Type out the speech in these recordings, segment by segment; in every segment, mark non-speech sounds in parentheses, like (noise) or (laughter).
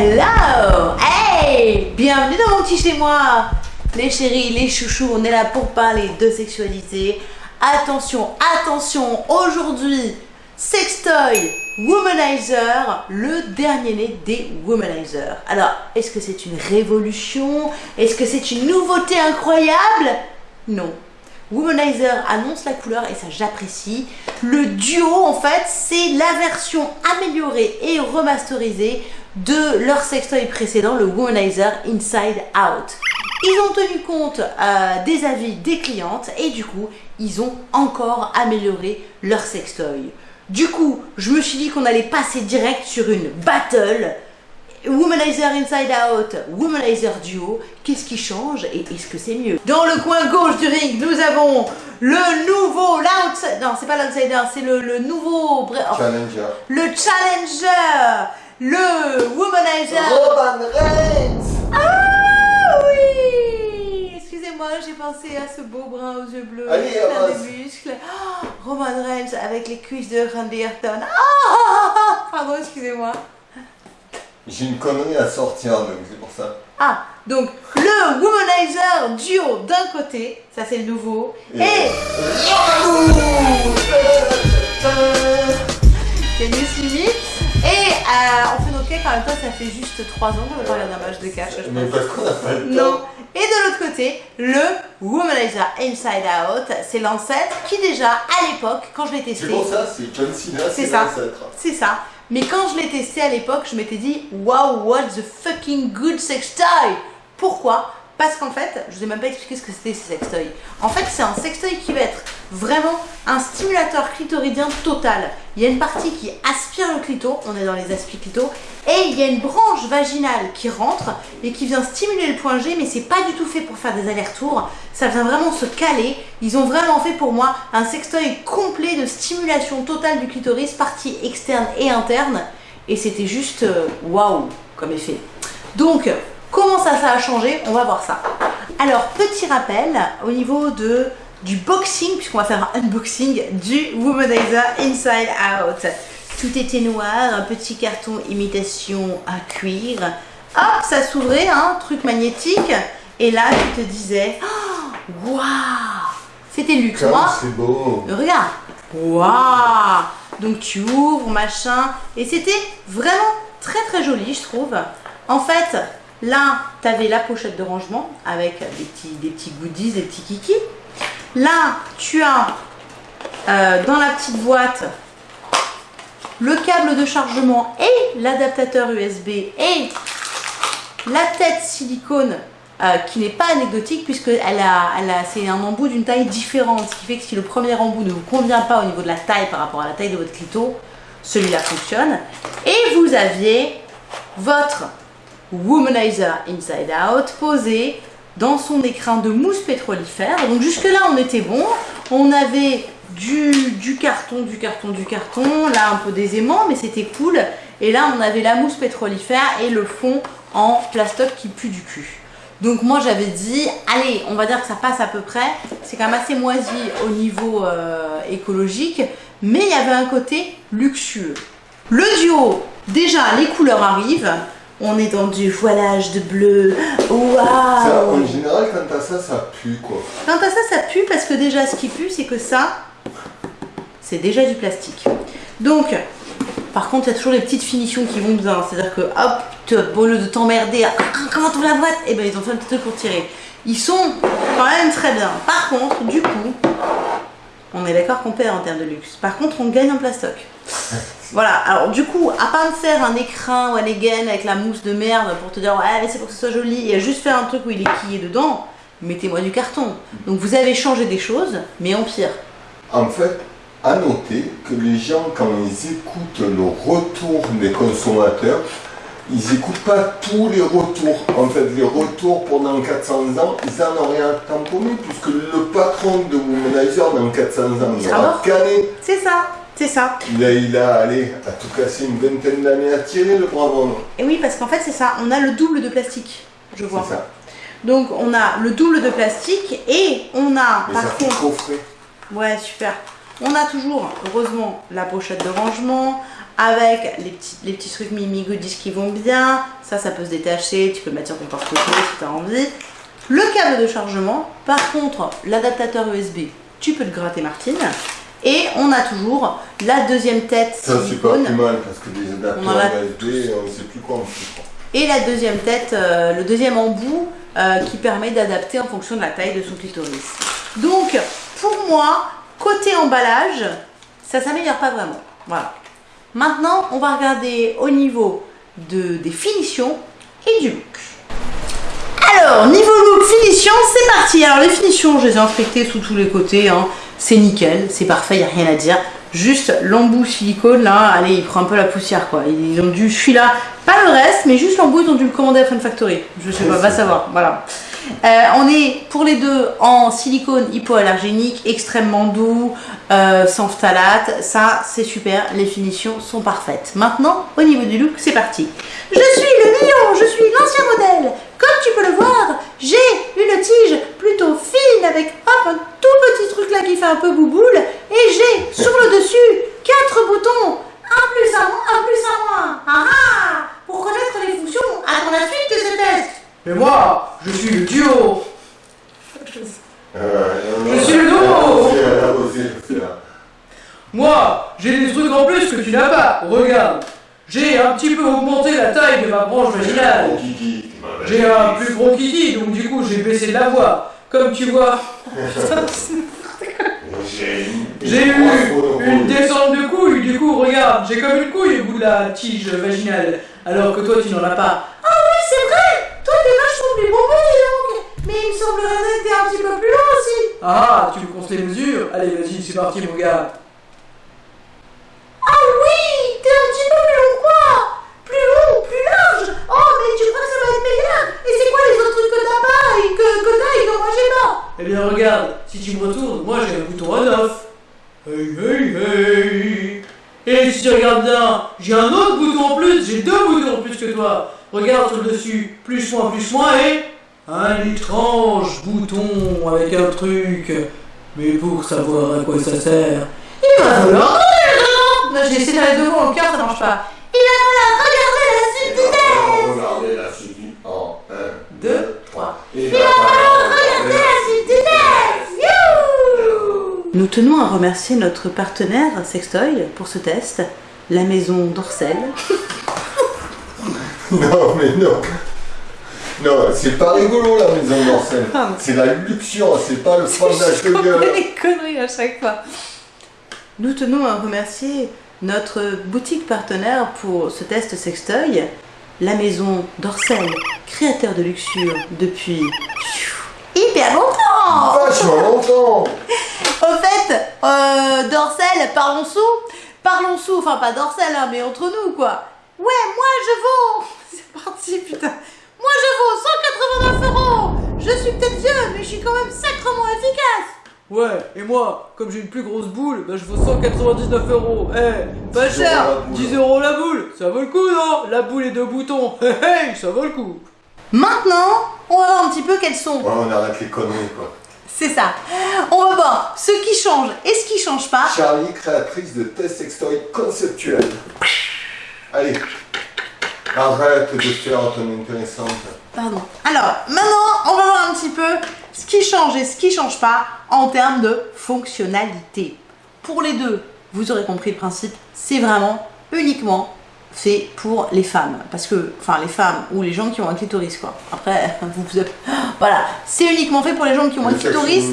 Hello Hey Bienvenue dans mon petit chez moi Les chéris, les chouchous, on est là pour parler de sexualité. Attention, attention, aujourd'hui, sextoy Womanizer, le dernier né des Womanizers. Alors, est-ce que c'est une révolution? Est-ce que c'est une nouveauté incroyable? Non. Womanizer annonce la couleur et ça j'apprécie. Le duo en fait c'est la version améliorée et remasterisée de leur sextoy précédent, le Womanizer Inside Out. Ils ont tenu compte euh, des avis des clientes et du coup, ils ont encore amélioré leur sextoy. Du coup, je me suis dit qu'on allait passer direct sur une battle. Womanizer Inside Out, Womanizer Duo, qu'est-ce qui change et est-ce que c'est mieux? Dans le coin gauche du ring, nous avons le nouveau, l'outsider, non c'est pas l'outsider, c'est le, le, nouveau... Challenger. Le challenger le Womanizer Roman Reigns Ah oui Excusez-moi, j'ai pensé à ce beau brun aux yeux bleus, Allez, plein de muscles. Ah, Roman Reigns avec les cuisses de Randy Orton. Ah (laughs) Pardon, excusez-moi. J'ai une connerie à sortir, donc c'est pour ça. Ah, donc le Womanizer duo d'un côté, ça c'est le nouveau, et, Tennis limite, et euh, on fait nos cakes en même temps, ça fait juste 3 ans qu'on n'a pas regardé un match de je Mais parce qu'on n'a pas le Non. temps. Et de l'autre côté, le Womanizer Inside Out, c'est l'ancêtre qui déjà, à l'époque, quand je l'ai testé, C'est pour ça, c'est John Cena, C'est l'ancêtre. c'est ça. Mais quand je l'ai testé à l'époque, je m'étais dit, wow, what the fucking good sextoy Pourquoi? Parce qu'en fait, je vous ai même pas expliqué ce que c'était ces sextoys. En fait, c'est un sextoy qui va être vraiment un stimulateur clitoridien total. Il y a une partie qui aspire le clito, on est dans les aspis clito, et il y a une branche vaginale qui rentre et qui vient stimuler le point G, mais c'est pas du tout fait pour faire des allers-retours. Ça vient vraiment se caler. Ils ont vraiment fait pour moi un sextoy complet de stimulation totale du clitoris, partie externe et interne. Et c'était juste euh, waouh comme effet. Donc, comment ça, ça a changé On va voir ça. Alors, petit rappel au niveau de du boxing, puisqu'on va faire un unboxing du Womanizer Inside Out. Tout était noir, un petit carton imitation à cuir. Hop, ça s'ouvrait, hein, truc magnétique. Et là, tu te disais, oh, waouh C'était luxe. Moi, c'est beau. Regarde Waouh Donc tu ouvres, machin. Et c'était vraiment très très joli, je trouve. En fait, là, tu avais la pochette de rangement avec des petits, des petits goodies, des petits kikis. Là, tu as euh, dans la petite boîte le câble de chargement et l'adaptateur USB et la tête silicone euh, qui n'est pas anecdotique puisque elle a, c'est un embout d'une taille différente, ce qui fait que si le premier embout ne vous convient pas au niveau de la taille par rapport à la taille de votre clito, celui-là fonctionne. Et vous aviez votre Womanizer Inside Out posé dans son écrin de mousse pétrolifère. Donc jusque là on était bon. On avait du, carton, du carton, du carton, là un peu des aimants, mais c'était cool. Et là on avait la mousse pétrolifère et le fond en plastoc qui pue du cul. Donc moi j'avais dit, allez, on va dire que ça passe à peu près. C'est quand même assez moisi au niveau euh, écologique, mais il y avait un côté luxueux. Le duo, déjà les couleurs arrivent. On est dans du voilage de bleu. Waouh en général, quand t'as ça, ça pue quoi. Quant à ça, ça pue parce que déjà ce qui pue, c'est que ça, c'est déjà du plastique. Donc, par contre, il y a toujours les petites finitions qui vont bien. C'est-à-dire que, hop, au lieu de t'emmerder, Ah, (laughs) comment t'ouvres la boîte Et ben ils ont fait un petit truc pour tirer. Ils sont quand même très bien. Par contre, du coup, on est d'accord qu'on perd en termes de luxe. Par contre, on gagne en plastoc. (laughs) Voilà, alors du coup, à part de faire un écrin ou un again avec la mousse de merde pour te dire ouais, c'est pour que ce soit joli, et à juste faire un truc où il est quillé dedans, mettez-moi du carton. Donc vous avez changé des choses, mais en pire. En fait, à noter que les gens, quand ils écoutent le retour des consommateurs, ils n'écoutent pas tous les retours. En fait, les retours pendant 400 ans, ils en ont rien tamponné, puisque le patron de Womanizer, dans 400 ans, Il aura. C'est ça, c'est ça. Il a, il a allé à tout casser une vingtaine d'années à tirer, le brave homme. Et oui, parce qu'en fait, c'est ça, on a le double de plastique, je vois. C'est ça. Donc on a le double de plastique et on a Mais par ça contre coffret. Ouais, super. On a toujours, heureusement, la pochette de rangement avec les petits, les petits trucs Mimi Goodies qui vont bien. Ça, ça peut se détacher, tu peux le mettre sur ton porte-clés si tu as envie. Le câble de chargement, par contre, l'adaptateur USB, tu peux le gratter Martine. Et on a toujours la deuxième tête Ça, c'est pas plus mal parce que les en a- adapteurs USB, on ne sait plus quoi en faire. Et la deuxième tête, euh, le deuxième embout euh, qui permet d'adapter en fonction de la taille de son clitoris. Donc, pour moi, côté emballage, ça s'améliore pas vraiment. Voilà. Maintenant, on va regarder au niveau de, des finitions et du look. Alors, niveau look, finition, c'est parti. Alors, les finitions, je les ai inspectées sous tous les côtés. hein. C'est nickel, c'est parfait, il n'y a rien à dire. Juste l'embout silicone, là, allez, il prend un peu la poussière, quoi. Ils ont dû, celui-là, pas le reste, mais juste l'embout, ils ont dû le commander à Fun Factory. Je sais pas, va savoir, voilà. Euh, on est pour les deux en silicone hypoallergénique, extrêmement doux, euh, sans phthalate. Ça, c'est super, les finitions sont parfaites. Maintenant, au niveau du look, c'est parti. Je suis le lion, je suis l'ancien modèle. Comme tu peux le voir, j'ai une tige plutôt fine avec hop, petit truc là qui fait un peu bouboule. Et j'ai sur le dessus quatre boutons. Un plus un moins, un plus un moins. Ah ah Pour connaître les fonctions, attends la suite de ce test. Mais moi, je suis le duo. Euh, Je suis le faire. Moi, j'ai des trucs en plus que tu n'as pas. Regarde, j'ai un petit peu augmenté la taille de ma branche vaginale. J'ai un plus gros kiki, donc du coup j'ai baissé de la voix. Comme tu vois, J'ai eu une descente de couille. Du coup, regarde, j'ai comme une couille au bout de la tige vaginale, alors que toi tu n'en as pas. Ah oui, c'est vrai Toi, t'es vachement plus bombé, Mais il me semblerait que t'es un petit peu plus long aussi Ah, tu me comptes les mesures Allez, vas-y, c'est parti, mon gars. Ah oui T'es un petit peu plus long quoi Plus long, plus large Oh, mais tu crois que ça va être meilleur Et c'est quoi les autres trucs que t'as pas et que, que t'as et que moi j'ai Eh bien, regarde, si tu me retournes, moi j'ai un bouton on-off. Hey, hey, hey. Et si tu regardes bien, j'ai un autre bouton en plus, j'ai deux boutons en plus que toi. Regarde sur le dessus, plus moins, plus moins, et un étrange bouton avec un truc. Mais pour savoir à quoi ça sert, Il va falloir Non, j'ai essayé d'aller devant au cœur, ça marche pas. Il va falloir regarder la suite du test Regardez la suite en 1, Deux, 2, 3. Il va falloir regarder la suite du test Youhou Nous tenons à remercier notre partenaire Sextoy pour ce test, la maison Dorcel. (laughs) Non, mais non. Non, c'est pas rigolo la maison d'Orsel. Pardon. C'est la luxure, c'est pas le fromage de gueule. les conneries à chaque fois. Nous tenons à remercier notre boutique partenaire pour ce test sextoy, la maison Dorcel, créateur de luxure depuis hyper longtemps. Vachement longtemps. (laughs) Au fait, euh, Dorcel, parlons sous, parlons sous, enfin pas Dorcel, hein, mais entre nous quoi. Ouais, moi je vaux. (laughs) C'est parti, putain. Moi je vaux 189 euros. Je suis peut-être vieux, mais je suis quand même sacrement efficace. Ouais, et moi, comme j'ai une plus grosse boule, bah je vaux 199 euros. Eh, pas 10 euros la cher, boule. 10 euros la boule, ça vaut le coup, non? La boule et deux boutons, (laughs) hey, hey, ça vaut le coup. Maintenant, on va voir un petit peu quelles sont. Ouais, on arrête les conneries quoi. C'est ça. On va voir ce qui change et ce qui change pas. Charlie, créatrice de tests sextoy conceptuels. Allez, arrête de faire ton intéressante. Pardon. Alors, maintenant, on va voir un petit peu ce qui change et ce qui change pas en termes de fonctionnalité. Pour les deux, vous aurez compris le principe, c'est vraiment uniquement fait pour les femmes. Parce que, enfin, les femmes ou les gens qui ont un clitoris, quoi. Après, (laughs) vous, vous êtes- (gasps) Voilà, c'est uniquement fait pour les gens qui ont un clitoris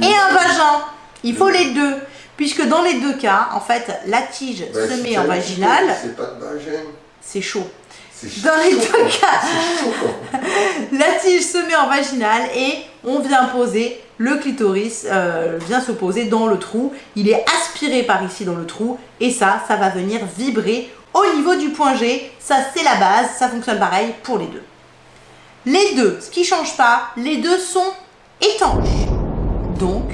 et un vagin. Il faut les deux. Puisque dans les deux cas, en fait, la tige Bah, se met en une vaginal, clitoris, C'est pas de vagin. c'est chaud. C'est Dans les deux cas. (laughs) C'est. (laughs) La tige se met en vaginal et on vient poser le clitoris, euh, vient se poser dans le trou. Il est aspiré par ici dans le trou et ça, ça va venir vibrer au niveau du point G. Ça, c'est la base. Ça fonctionne pareil pour les deux. Les deux, ce qui change pas, les deux sont étanches. Donc,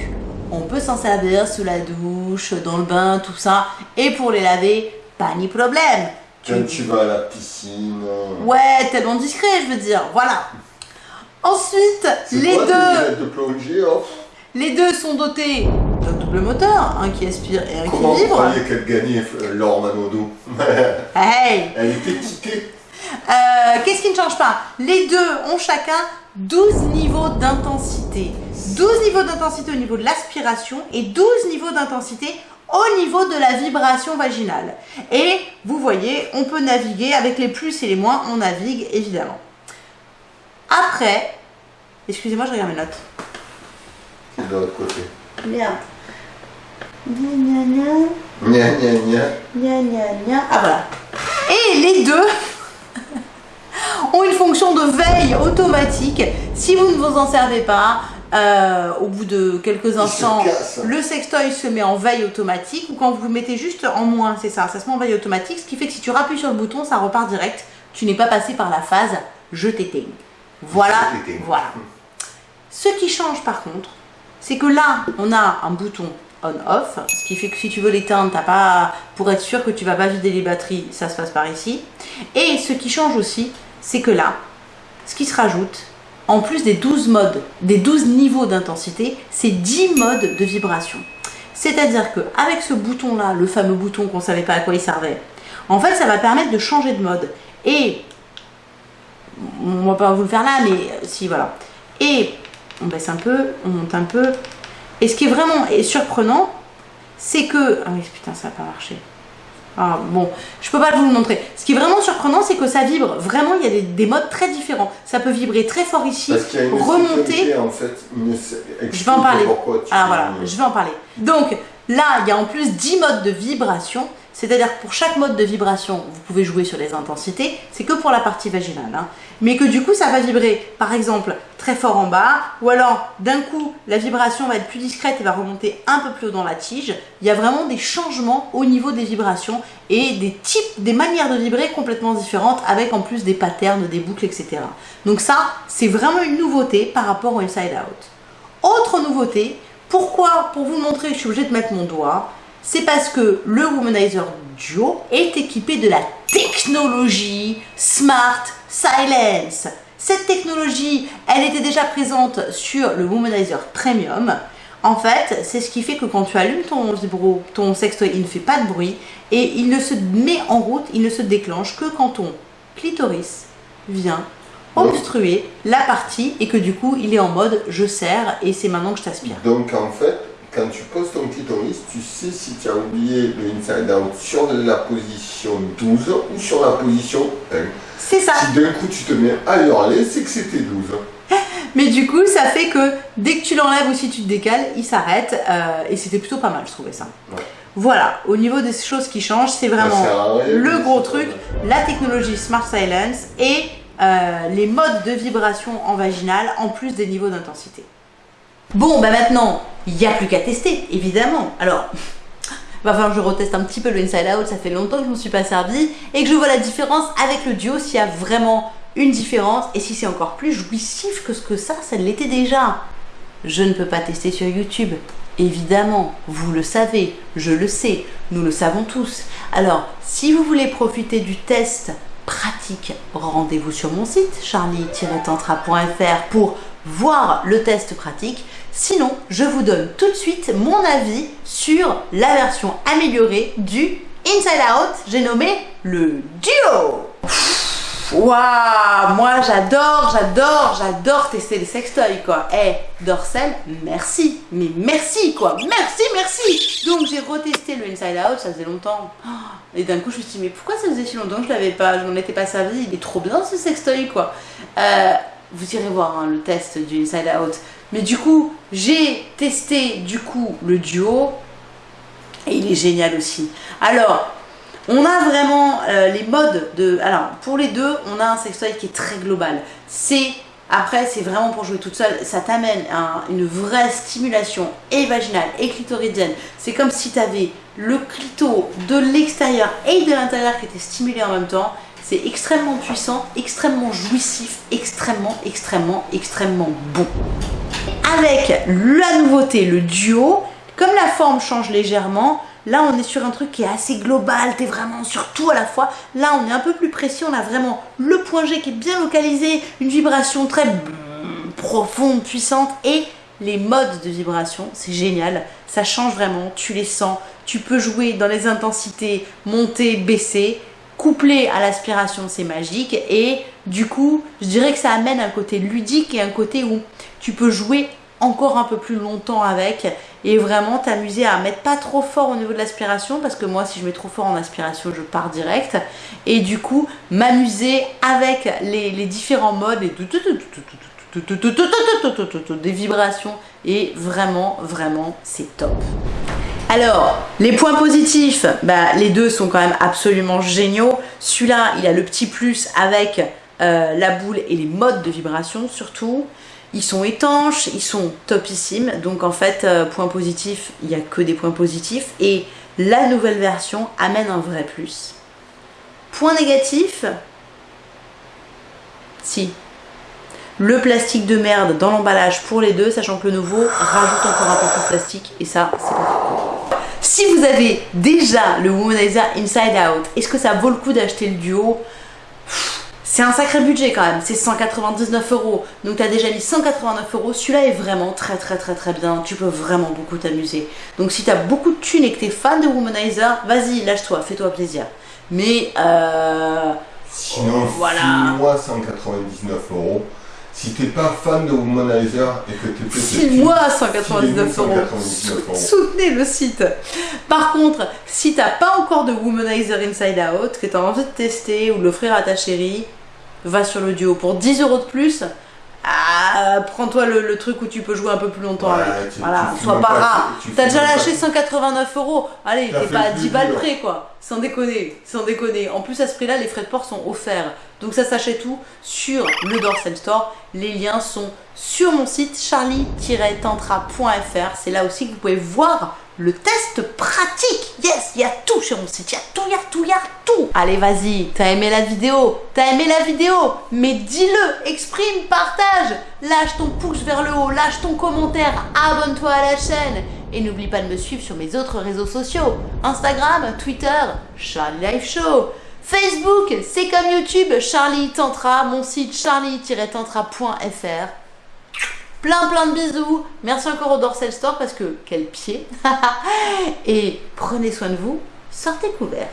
on peut s'en servir sous la douche, dans le bain, tout ça. Et pour les laver, pas ni problème. Quand tu vas à la piscine. Ouais, tellement discret, je veux dire. Voilà. Ensuite, les quoi, deux, lunettes de plongée, oh les deux sont dotés double moteur, un qui aspire et un Comment qui vous vibre. croyez qu'elle gagnait, euh, Laure Manodou (laughs) Hey Elle était quittée. Euh, Qu'est-ce qui ne change pas? Les deux ont chacun 12 niveaux d'intensité. 12 niveaux d'intensité au niveau de l'aspiration et 12 niveaux d'intensité au niveau de la vibration vaginale. Et vous voyez, on peut naviguer avec les plus et les moins, on navigue évidemment. Après, excusez-moi, je regarde mes notes. De l'autre côté. Merde. Gna gna gna. Gna gna gna. Gna gna gna. Ah voilà. Et les deux (laughs) ont une fonction de veille automatique. Si vous ne vous en servez pas, euh, au bout de quelques instants, le sextoy se met en veille automatique ou quand vous le mettez juste en moins, c'est ça, ça se met en veille automatique, ce qui fait que si tu rappuies sur le bouton, ça repart direct. Tu n'es pas passé par la phase je t'éteigne. Voilà, voilà. Ce qui change par contre, c'est que là, on a un bouton on-off, ce qui fait que si tu veux l'éteindre, t'as pas, pour être sûr que tu vas pas vider les batteries, ça se passe par ici. Et ce qui change aussi, c'est que là, ce qui se rajoute, en plus des 12 modes, des 12 niveaux d'intensité, c'est 10 modes de vibration. C'est-à-dire que avec ce bouton-là, le fameux bouton qu'on savait pas à quoi il servait, en fait, ça va permettre de changer de mode. Et on va pas vous le faire là, mais si voilà. Et on baisse un peu, on monte un peu. Et ce qui est vraiment est surprenant, c'est que ah oui putain ça n'a pas marché. Ah, bon, je peux pas vous le montrer. Ce qui est vraiment surprenant, c'est que ça vibre. Vraiment, il y a des, des modes très différents. Ça peut vibrer très fort ici, Parce qu'il y a une remonter. sécurité, en fait. Une... Je vais en parler. Ah voilà, je vais en parler. Donc là, il y a en plus 10 modes de vibration. C'est-à-dire que pour chaque mode de vibration, vous pouvez jouer sur les intensités. C'est que pour la partie vaginale. hein. Mais que du coup, ça va vibrer, par exemple, très fort en bas. Ou alors, d'un coup, la vibration va être plus discrète et va remonter un peu plus haut dans la tige. Il y a vraiment des changements au niveau des vibrations et des types, des manières de vibrer complètement différentes avec en plus des patterns, des boucles, etc. Donc ça, c'est vraiment une nouveauté par rapport au Inside Out. Autre nouveauté, pourquoi Pour vous montrer, je suis obligée de mettre mon doigt. C'est parce que le Womanizer Duo est équipé de la technologie Smart Silence. Cette technologie, elle était déjà présente sur le Womanizer Premium. En fait, c'est ce qui fait que quand tu allumes ton vibro, ton sextoy, il ne fait pas de bruit et il ne se met en route, il ne se déclenche que quand ton clitoris vient obstruer la partie et que du coup il est en mode je serre et c'est maintenant que je t'aspire. Donc en fait, quand tu poses ton clitoris, tu sais si tu as oublié le inside out sur la position 12 ou sur la position 1. C'est ça. Si d'un coup tu te mets à hurler, c'est que c'était 12. (laughs) Mais du coup ça fait que dès que tu l'enlèves ou si tu te décales, il s'arrête euh, et c'était plutôt pas mal je trouvais ça. Ouais. Voilà, au niveau des choses qui changent, c'est vraiment le gros truc, la technologie Smart Silence et euh, les modes de vibration en vaginal en plus des niveaux d'intensité. Bon, bah maintenant, il n'y a plus qu'à tester, évidemment. Alors, (laughs) va falloir que je reteste un petit peu le Inside Out, ça fait longtemps que je ne me suis pas servi et que je vois la différence avec le duo, s'il y a vraiment une différence et si c'est encore plus jouissif que ce que ça, ça l'était déjà. Je ne peux pas tester sur YouTube. Évidemment, vous le savez, je le sais, nous le savons tous. Alors, si vous voulez profiter du test pratique, rendez-vous sur mon site charlie-tantra.fr pour voir le test pratique. Sinon, je vous donne tout de suite mon avis sur la version améliorée du Inside Out, j'ai nommé le Duo. Waouh, moi j'adore, j'adore, j'adore tester les sextoys quoi. Eh, Dorsel, merci, mais merci quoi, merci, merci. Donc j'ai retesté le Inside Out, ça faisait longtemps. Et d'un coup je me suis dit mais pourquoi ça faisait si longtemps que je l'avais pas, je m'en étais pas servi, il est trop bien ce sextoy quoi. Euh, vous irez voir hein, le test du Inside Out. Mais du coup, j'ai testé du coup le duo et il est génial aussi. Alors, on a vraiment euh, les modes de. Alors, pour les deux, on a un sextoy qui est très global. C'est. Après, c'est vraiment pour jouer toute seule. Ça t'amène à une vraie stimulation et vaginale et clitoridienne. C'est comme si tu avais le clito de l'extérieur et de l'intérieur qui étaient stimulés en même temps. C'est extrêmement puissant, extrêmement jouissif, extrêmement, extrêmement, extrêmement bon. Avec la nouveauté, le duo, comme la forme change légèrement, là on est sur un truc qui est assez global, t'es vraiment sur tout à la fois. Là on est un peu plus précis, on a vraiment le point G qui est bien localisé, une vibration très profonde, puissante et les modes de vibration, c'est génial, ça change vraiment, tu les sens, tu peux jouer dans les intensités montées, baissées, couplé à l'aspiration, c'est magique. Et du coup, je dirais que ça amène un côté ludique et un côté où tu peux jouer encore un peu plus longtemps avec et vraiment t'amuser à mettre pas trop fort au niveau de l'aspiration parce que moi si je mets trop fort en aspiration je pars direct et du coup m'amuser avec les, différents modes et des vibrations et vraiment vraiment c'est top alors, les points positifs, bah, les deux sont quand même absolument géniaux. Celui-là, il a le petit plus avec euh, la boule et les modes de vibration surtout. Ils sont étanches, ils sont topissimes. Donc en fait, euh, point positif, il n'y a que des points positifs. Et la nouvelle version amène un vrai plus. Point négatif, si. Le plastique de merde dans l'emballage pour les deux, sachant que le nouveau rajoute encore un peu de plastique. Et ça, c'est pas si vous avez déjà le Womanizer Inside Out, est-ce que ça vaut le coup d'acheter le duo c'est un sacré budget quand même, c'est 199 euros. Donc tu as déjà mis 189 euros. Celui-là est vraiment très très très très bien. Tu peux vraiment beaucoup t'amuser. Donc si tu as beaucoup de thunes et que tu es fan de Womanizer, vas-y, lâche-toi, fais-toi plaisir. Mais euh, Sinon, voilà. moi 199 euros. Si t'es pas fan de Womanizer et que t'es peut-être... File-moi 199 euros. Soutenez le site. Par contre, si t'as pas encore de Womanizer Inside Out, que t'as envie de tester ou de l'offrir à ta chérie, va sur le duo pour 10 euros de plus. Ah, prends-toi le, truc où tu peux jouer un peu plus longtemps avec. voilà, sois pas rare. T'as déjà lâché 189 euros. Allez, t'es pas à 10 balles près, quoi. Sans déconner, sans déconner. En plus, à ce prix-là, les frais de port sont offerts. Donc ça s'achète tout sur le Dorsal Store. Les liens sont sur mon site charlie-tantra.fr. C'est là aussi que vous pouvez voir le test pratique. Yes, il y a tout sur mon site. Il y a tout, il y a tout, il y a tout. Allez, vas-y. T'as aimé la vidéo? T'as aimé la vidéo? Mais dis-le, exprime, partage. Lâche ton pouce vers le haut, lâche ton commentaire, abonne-toi à la chaîne. Et n'oublie pas de me suivre sur mes autres réseaux sociaux. Instagram, Twitter, Charlie Life Show. Facebook, c'est comme YouTube, Charlie Tantra, mon site charlie-tantra.fr. Plein plein de bisous. Merci encore au Dorsal Store parce que quel pied. (laughs) Et prenez soin de vous. Sortez couverts.